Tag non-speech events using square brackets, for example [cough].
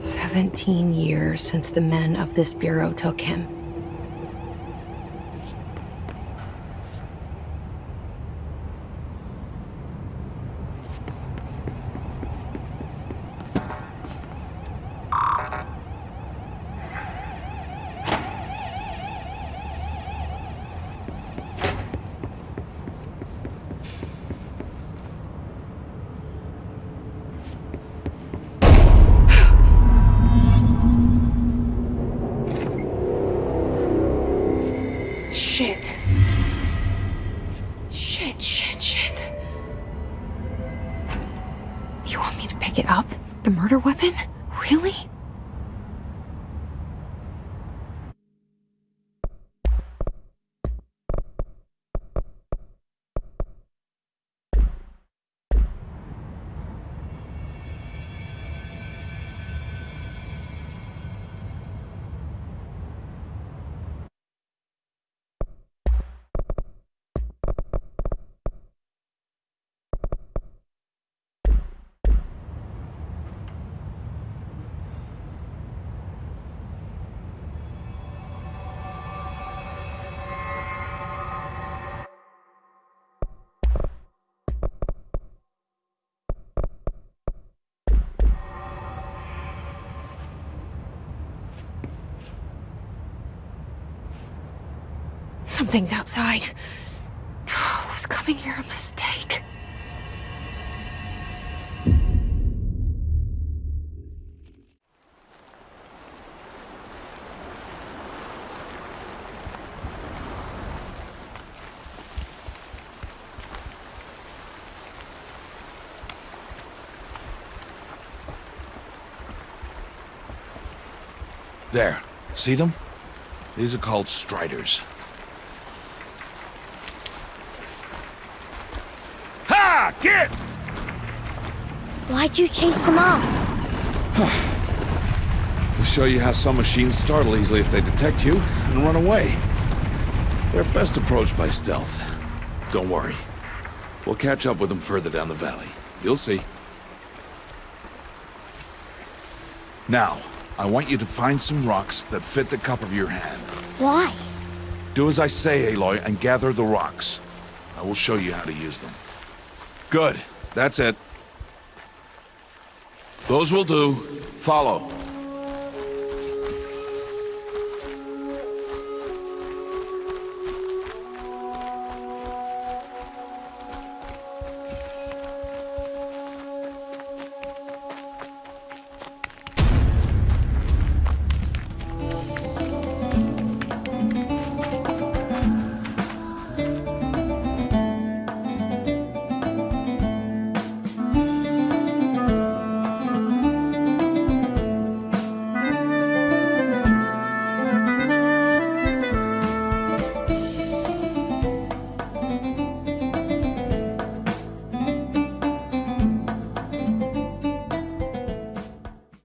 17 years since the men of this bureau took him. Shit. Shit, shit, shit. You want me to pick it up? The murder weapon? Really? Something's outside. Oh, Was coming here a mistake? There. See them? These are called striders. Ha! Get! Why'd you chase them off? [sighs] To show you how some machines startle easily if they detect you and run away. They're best approached by stealth. Don't worry. We'll catch up with them further down the valley. You'll see. Now, I want you to find some rocks that fit the cup of your hand. Why? Do as I say, Aloy, and gather the rocks. I will show you how to use them. Good. That's it. Those will do. Follow.